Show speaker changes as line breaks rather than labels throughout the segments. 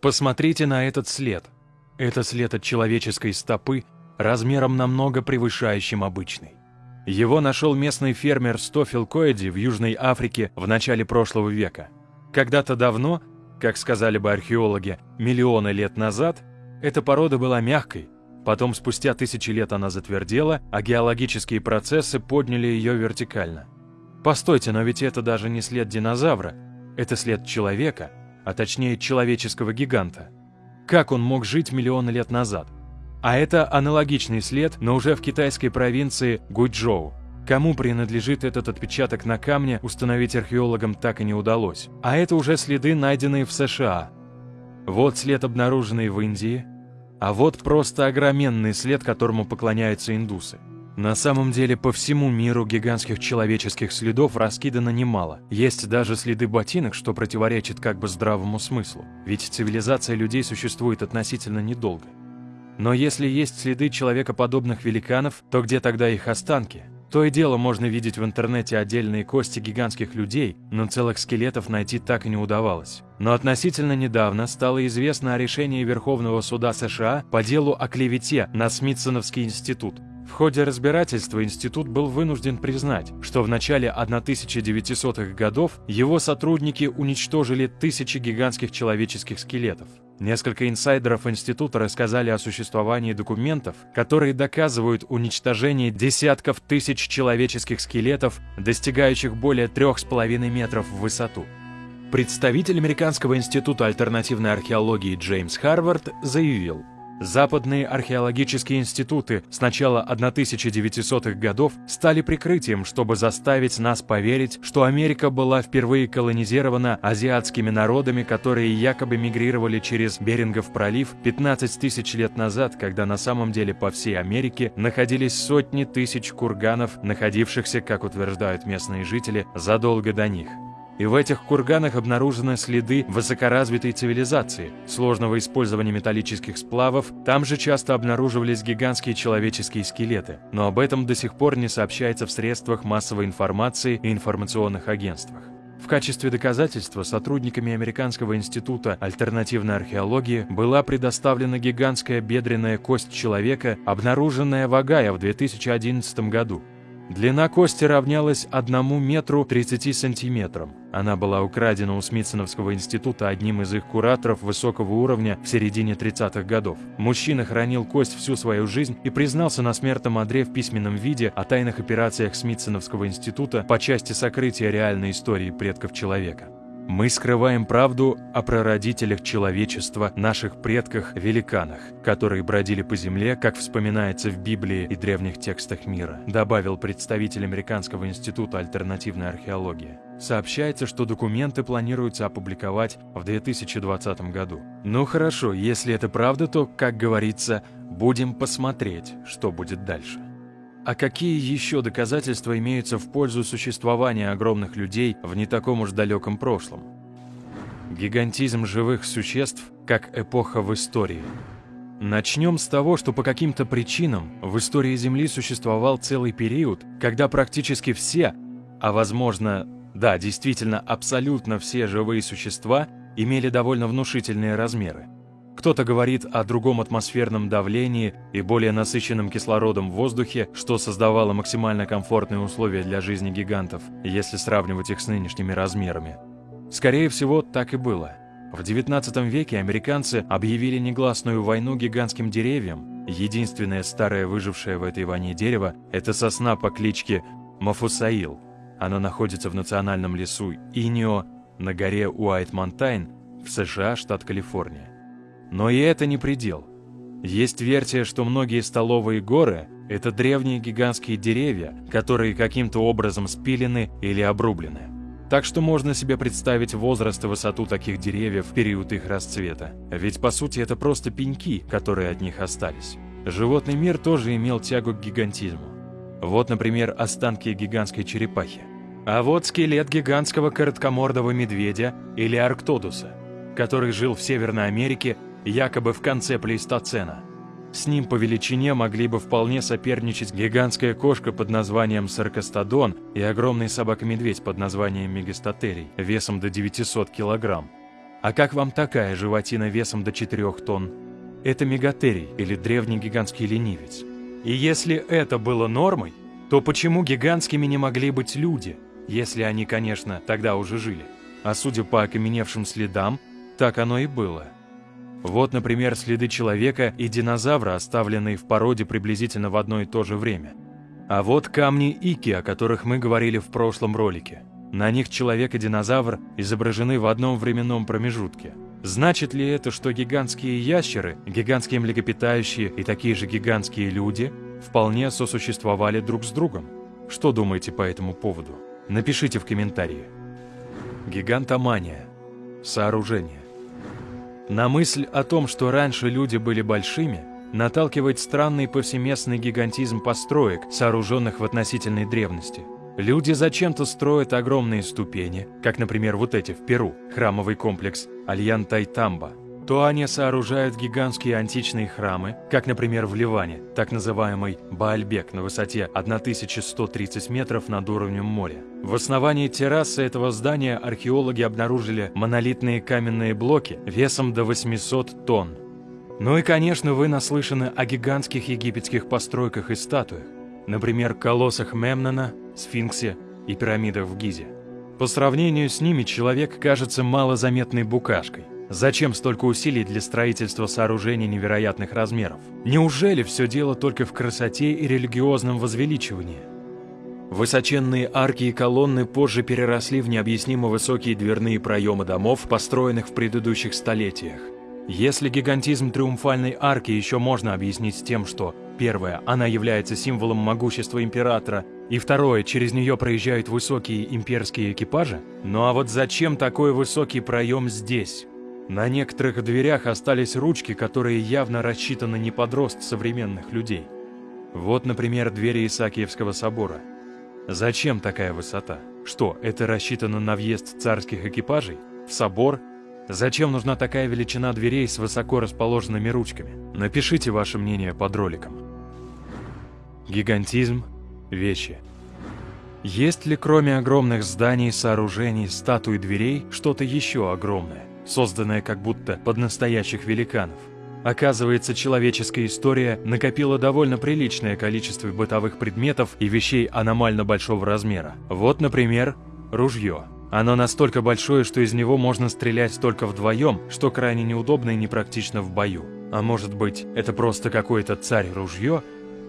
Посмотрите на этот след. Это след от человеческой стопы размером намного превышающим обычный. Его нашел местный фермер Стофил Коэди в Южной Африке в начале прошлого века. Когда-то давно, как сказали бы археологи, миллионы лет назад, эта порода была мягкой, потом спустя тысячи лет она затвердела, а геологические процессы подняли ее вертикально. Постойте, но ведь это даже не след динозавра, это след человека, а точнее человеческого гиганта. Как он мог жить миллионы лет назад? А это аналогичный след, но уже в китайской провинции Гуйчжоу. Кому принадлежит этот отпечаток на камне, установить археологам так и не удалось. А это уже следы, найденные в США. Вот след, обнаруженный в Индии. А вот просто огроменный след, которому поклоняются индусы. На самом деле по всему миру гигантских человеческих следов раскидано немало. Есть даже следы ботинок, что противоречит как бы здравому смыслу. Ведь цивилизация людей существует относительно недолго. Но если есть следы человекоподобных великанов, то где тогда их останки? То и дело можно видеть в интернете отдельные кости гигантских людей, но целых скелетов найти так и не удавалось. Но относительно недавно стало известно о решении Верховного суда США по делу о клевете на Смитсоновский институт. В ходе разбирательства институт был вынужден признать, что в начале 1900-х годов его сотрудники уничтожили тысячи гигантских человеческих скелетов. Несколько инсайдеров института рассказали о существовании документов, которые доказывают уничтожение десятков тысяч человеческих скелетов, достигающих более 3,5 метров в высоту. Представитель Американского института альтернативной археологии Джеймс Харвард заявил, Западные археологические институты с начала 1900-х годов стали прикрытием, чтобы заставить нас поверить, что Америка была впервые колонизирована азиатскими народами, которые якобы мигрировали через Берингов пролив 15 тысяч лет назад, когда на самом деле по всей Америке находились сотни тысяч курганов, находившихся, как утверждают местные жители, задолго до них и в этих курганах обнаружены следы высокоразвитой цивилизации, сложного использования металлических сплавов, там же часто обнаруживались гигантские человеческие скелеты, но об этом до сих пор не сообщается в средствах массовой информации и информационных агентствах. В качестве доказательства сотрудниками Американского института альтернативной археологии была предоставлена гигантская бедренная кость человека, обнаруженная в Огайо в 2011 году. Длина кости равнялась 1 метру 30 сантиметрам. Она была украдена у Смитсоновского института одним из их кураторов высокого уровня в середине 30-х годов. Мужчина хранил кость всю свою жизнь и признался на смертном одре в письменном виде о тайных операциях Смитсоновского института по части сокрытия реальной истории предков человека. Мы скрываем правду о прародителях человечества, наших предках-великанах, которые бродили по земле, как вспоминается в Библии и древних текстах мира, добавил представитель Американского института альтернативной археологии. Сообщается, что документы планируется опубликовать в 2020 году. Ну хорошо, если это правда, то, как говорится, будем посмотреть, что будет дальше. А какие еще доказательства имеются в пользу существования огромных людей в не таком уж далеком прошлом? Гигантизм живых существ как эпоха в истории. Начнем с того, что по каким-то причинам в истории Земли существовал целый период, когда практически все, а возможно, да, действительно абсолютно все живые существа имели довольно внушительные размеры. Кто-то говорит о другом атмосферном давлении и более насыщенном кислородом в воздухе, что создавало максимально комфортные условия для жизни гигантов, если сравнивать их с нынешними размерами. Скорее всего, так и было. В XIX веке американцы объявили негласную войну гигантским деревьям. Единственное старое выжившее в этой войне дерево – это сосна по кличке Мафусаил. Она находится в национальном лесу Инио на горе Уайт-Монтайн в США, штат Калифорния. Но и это не предел. Есть версия, что многие столовые горы – это древние гигантские деревья, которые каким-то образом спилены или обрублены. Так что можно себе представить возраст и высоту таких деревьев в период их расцвета. Ведь по сути это просто пеньки, которые от них остались. Животный мир тоже имел тягу к гигантизму. Вот, например, останки гигантской черепахи. А вот скелет гигантского короткомордого медведя или арктодуса, который жил в Северной Америке якобы в конце плейстоцена. С ним по величине могли бы вполне соперничать гигантская кошка под названием саркостодон и огромный собака-медведь под названием мегастатерий, весом до 900 килограмм. А как вам такая животина весом до 4 тонн? Это мегатерий или древний гигантский ленивец. И если это было нормой, то почему гигантскими не могли быть люди, если они, конечно, тогда уже жили? А судя по окаменевшим следам, так оно и было. Вот, например, следы человека и динозавра, оставленные в породе приблизительно в одно и то же время. А вот камни Ики, о которых мы говорили в прошлом ролике. На них человек и динозавр изображены в одном временном промежутке. Значит ли это, что гигантские ящеры, гигантские млекопитающие и такие же гигантские люди вполне сосуществовали друг с другом? Что думаете по этому поводу? Напишите в комментарии. Гигантомания. Сооружение. На мысль о том, что раньше люди были большими, наталкивает странный повсеместный гигантизм построек, сооруженных в относительной древности – Люди зачем-то строят огромные ступени, как, например, вот эти в Перу, храмовый комплекс Альян-Тайтамба. То они сооружают гигантские античные храмы, как, например, в Ливане, так называемый Баальбек на высоте 1130 метров над уровнем моря. В основании террасы этого здания археологи обнаружили монолитные каменные блоки весом до 800 тонн. Ну и, конечно, вы наслышаны о гигантских египетских постройках и статуях. Например, колоссах Мемнона, сфинксе и пирамидах в Гизе. По сравнению с ними человек кажется малозаметной букашкой. Зачем столько усилий для строительства сооружений невероятных размеров? Неужели все дело только в красоте и религиозном возвеличивании? Высоченные арки и колонны позже переросли в необъяснимо высокие дверные проемы домов, построенных в предыдущих столетиях. Если гигантизм триумфальной арки еще можно объяснить тем, что первое, она является символом могущества императора, и второе, через нее проезжают высокие имперские экипажи, ну а вот зачем такой высокий проем здесь? На некоторых дверях остались ручки, которые явно рассчитаны не под рост современных людей. Вот, например, двери Исаакиевского собора. Зачем такая высота? Что, это рассчитано на въезд царских экипажей? В собор Зачем нужна такая величина дверей с высоко расположенными ручками? Напишите ваше мнение под роликом. Гигантизм – вещи. Есть ли кроме огромных зданий, сооружений, статуй дверей что-то еще огромное, созданное как будто под настоящих великанов? Оказывается, человеческая история накопила довольно приличное количество бытовых предметов и вещей аномально большого размера. Вот, например, ружье – оно настолько большое, что из него можно стрелять только вдвоем, что крайне неудобно и непрактично в бою. А может быть, это просто какой-то царь-ружье,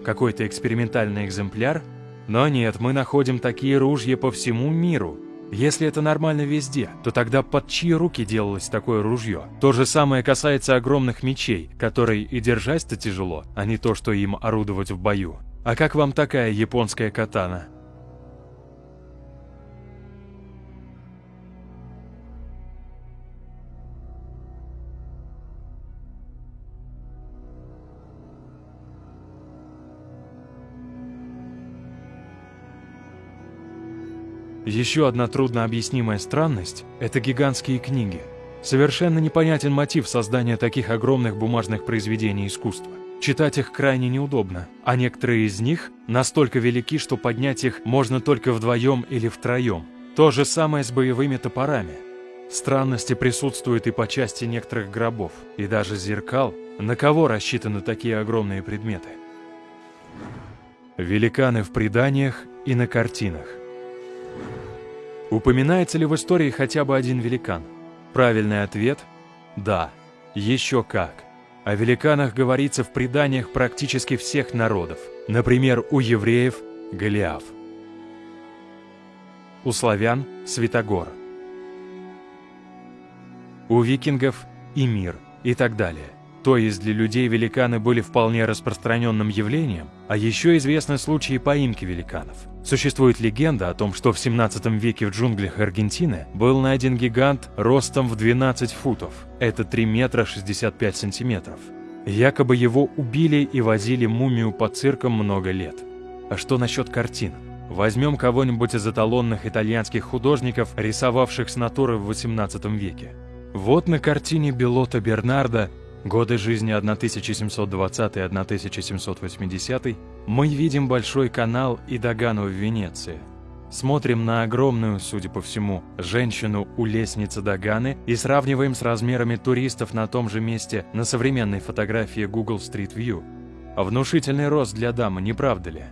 какой-то экспериментальный экземпляр? Но нет, мы находим такие ружья по всему миру. Если это нормально везде, то тогда под чьи руки делалось такое ружье? То же самое касается огромных мечей, которые и держать-то тяжело, а не то, что им орудовать в бою. А как вам такая японская катана? Еще одна труднообъяснимая странность – это гигантские книги. Совершенно непонятен мотив создания таких огромных бумажных произведений искусства. Читать их крайне неудобно, а некоторые из них настолько велики, что поднять их можно только вдвоем или втроем. То же самое с боевыми топорами. Странности присутствуют и по части некоторых гробов, и даже зеркал. На кого рассчитаны такие огромные предметы? Великаны в преданиях и на картинах. Упоминается ли в истории хотя бы один великан? Правильный ответ – да, еще как. О великанах говорится в преданиях практически всех народов. Например, у евреев – Голиаф. У славян – Святогор. У викингов – Имир и так далее – то есть для людей великаны были вполне распространенным явлением, а еще известны случаи поимки великанов. Существует легенда о том, что в 17 веке в джунглях Аргентины был найден гигант ростом в 12 футов, это 3 метра 65 сантиметров. Якобы его убили и возили мумию по циркам много лет. А что насчет картин? Возьмем кого-нибудь из эталонных итальянских художников, рисовавших с натуры в 18 веке. Вот на картине Белота Бернарда годы жизни 1720-1780, мы видим Большой канал и Дагану в Венеции. Смотрим на огромную, судя по всему, женщину у лестницы Даганы и сравниваем с размерами туристов на том же месте на современной фотографии Google Street View. Внушительный рост для дамы, не правда ли?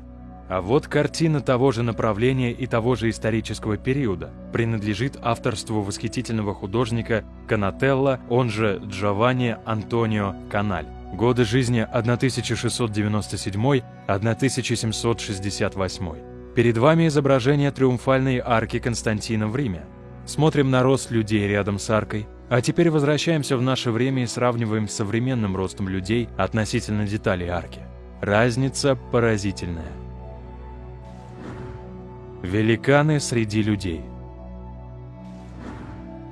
А вот картина того же направления и того же исторического периода принадлежит авторству восхитительного художника Канателла, он же Джованни Антонио Каналь. Годы жизни 1697-1768. Перед вами изображение триумфальной арки Константина в Риме. Смотрим на рост людей рядом с аркой, а теперь возвращаемся в наше время и сравниваем с современным ростом людей относительно деталей арки. Разница поразительная. Великаны среди людей.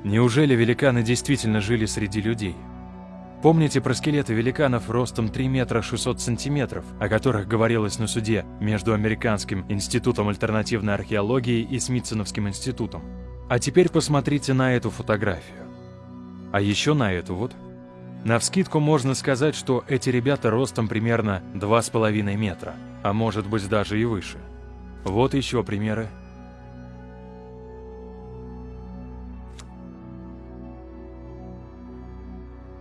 Неужели великаны действительно жили среди людей? Помните про скелеты великанов ростом 3 метра 600 сантиметров, о которых говорилось на суде между Американским институтом альтернативной археологии и Смитсоновским институтом? А теперь посмотрите на эту фотографию. А еще на эту вот. Навскидку можно сказать, что эти ребята ростом примерно 2,5 метра, а может быть даже и выше. Вот еще примеры.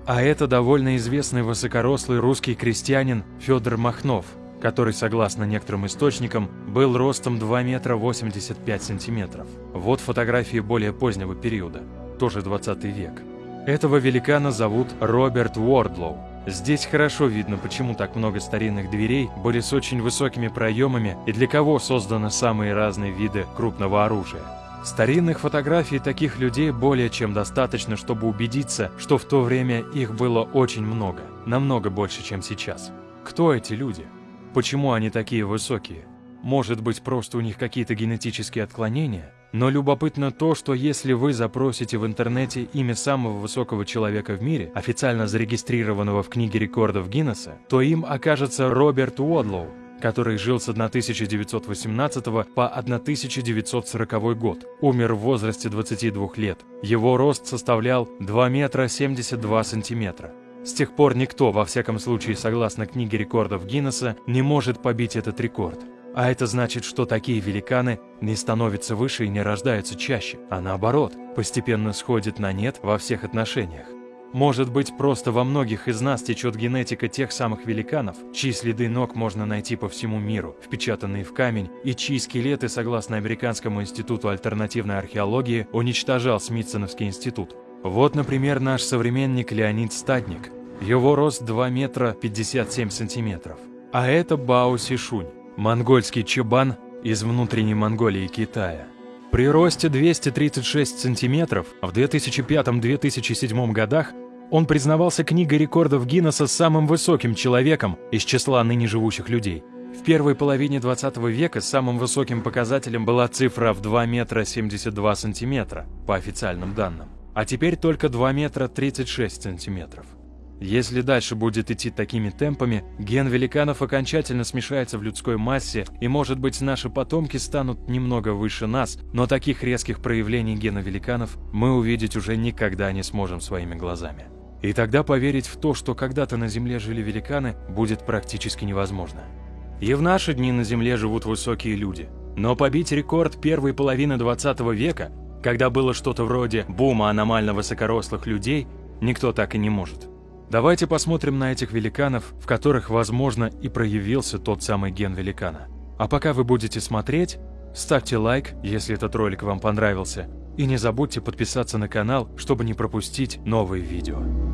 А это довольно известный высокорослый русский крестьянин Федор Махнов, который, согласно некоторым источникам, был ростом 2 метра 85 сантиметров. Вот фотографии более позднего периода, тоже 20 век. Этого великана зовут Роберт Уордлоу. Здесь хорошо видно, почему так много старинных дверей были с очень высокими проемами и для кого созданы самые разные виды крупного оружия. Старинных фотографий таких людей более чем достаточно, чтобы убедиться, что в то время их было очень много, намного больше, чем сейчас. Кто эти люди? Почему они такие высокие? Может быть, просто у них какие-то генетические отклонения? Но любопытно то, что если вы запросите в интернете имя самого высокого человека в мире, официально зарегистрированного в книге рекордов Гиннесса, то им окажется Роберт Уодлоу, который жил с 1918 по 1940 год. Умер в возрасте 22 лет. Его рост составлял 2 метра 72 сантиметра. С тех пор никто, во всяком случае согласно книге рекордов Гиннесса, не может побить этот рекорд. А это значит, что такие великаны не становятся выше и не рождаются чаще, а наоборот, постепенно сходят на нет во всех отношениях. Может быть, просто во многих из нас течет генетика тех самых великанов, чьи следы ног можно найти по всему миру, впечатанные в камень, и чьи скелеты, согласно Американскому институту альтернативной археологии, уничтожал Смитсоновский институт. Вот, например, наш современник Леонид Стадник. Его рост 2 метра 57 сантиметров. А это Бао Сишунь, монгольский чебан из внутренней Монголии Китая. При росте 236 сантиметров в 2005-2007 годах он признавался книгой рекордов Гиннесса самым высоким человеком из числа ныне живущих людей. В первой половине 20 века самым высоким показателем была цифра в 2 метра 72 сантиметра, по официальным данным, а теперь только 2 метра 36 сантиметров. Если дальше будет идти такими темпами, ген великанов окончательно смешается в людской массе, и, может быть, наши потомки станут немного выше нас, но таких резких проявлений гена великанов мы увидеть уже никогда не сможем своими глазами. И тогда поверить в то, что когда-то на Земле жили великаны, будет практически невозможно. И в наши дни на Земле живут высокие люди. Но побить рекорд первой половины 20 века, когда было что-то вроде бума аномально высокорослых людей, никто так и не может. Давайте посмотрим на этих великанов, в которых, возможно, и проявился тот самый ген великана. А пока вы будете смотреть, ставьте лайк, если этот ролик вам понравился, и не забудьте подписаться на канал, чтобы не пропустить новые видео.